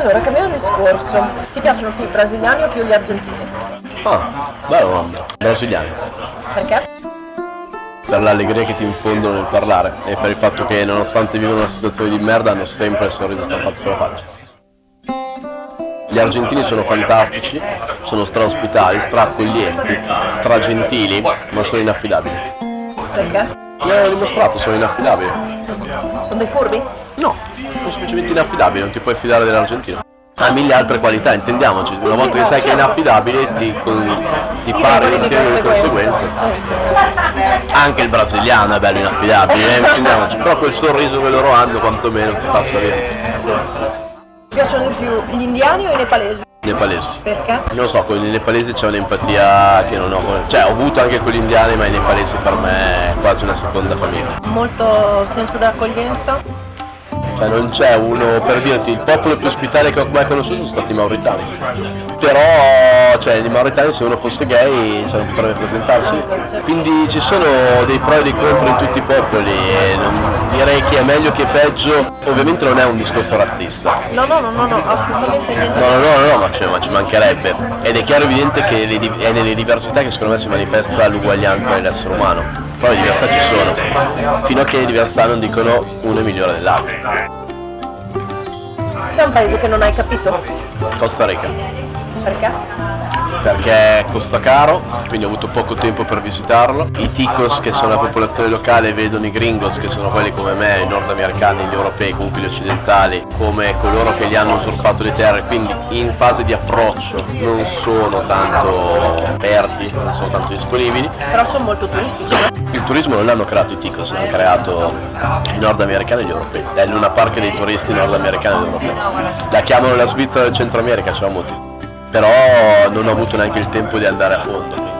Allora, cambiamo discorso. Ti piacciono più i brasiliani o più gli argentini? Ah, bella domanda. Brasiliani. Perché? Per l'allegria che ti infondono nel parlare e per il fatto che nonostante vivono una situazione di merda hanno sempre il sorriso stampato sulla faccia. Gli argentini sono fantastici, sono straospitali, straaccoglienti, stragentili, ma sono inaffidabili. Perché? Mi hanno dimostrato, sono inaffidabili. Sono dei furbi? No, sono semplicemente inaffidabili, non ti puoi fidare dell'argentino. Ha mille altre qualità, intendiamoci, una volta che sai che è certo. inaffidabile ti, con- ti pare di tenere le conseguenze. Anche il brasiliano è bello inaffidabile, eh, intendiamoci, però quel sorriso che loro hanno quantomeno ti fa salire. Ti piacciono di più gli indiani o i nepalesi? Nepalesi. Perché? Non lo so, con i nepalesi c'è un'empatia che non ho, cioè ho avuto anche con gli indiani, ma i nepalesi per me è quasi una seconda famiglia. Molto senso dell'accoglienza? Cioè non c'è uno, per dirti, il popolo più ospitale che ho mai conosciuto sono stati i mauritani. Però, cioè, i mauritani se uno fosse gay cioè, non potrebbe presentarsi. Quindi ci sono dei pro e dei contro in tutti i popoli direi che è meglio che peggio. Ovviamente non è un discorso razzista. No, no, no, no, no, assolutamente niente. No, no, no, no, ma, cioè, ma ci mancherebbe. Ed è chiaro e evidente che le è nelle diversità che secondo me si manifesta l'uguaglianza dell'essere umano. Poi le diversità ci sono, fino a che le diversità non dicono uno è migliore dell'altro. C'è un paese che non hai capito? Costa Rica. Perché? Perché costa caro, quindi ho avuto poco tempo per visitarlo. I ticos, che sono la popolazione locale, vedono i gringos, che sono quelli come me, i nordamericani, gli europei, comunque gli occidentali, come coloro che gli hanno usurpato le terre, quindi in fase di approccio non sono tanto aperti, non sono tanto disponibili. Però sono molto turistici? Il turismo non l'hanno creato i ticos, l'hanno creato i nordamericani e gli europei. È Luna Park dei turisti nordamericani ed europei. La chiamano la Svizzera del Centro America, ce l'ho molti. Però non ho avuto neanche il tempo di andare a fondo.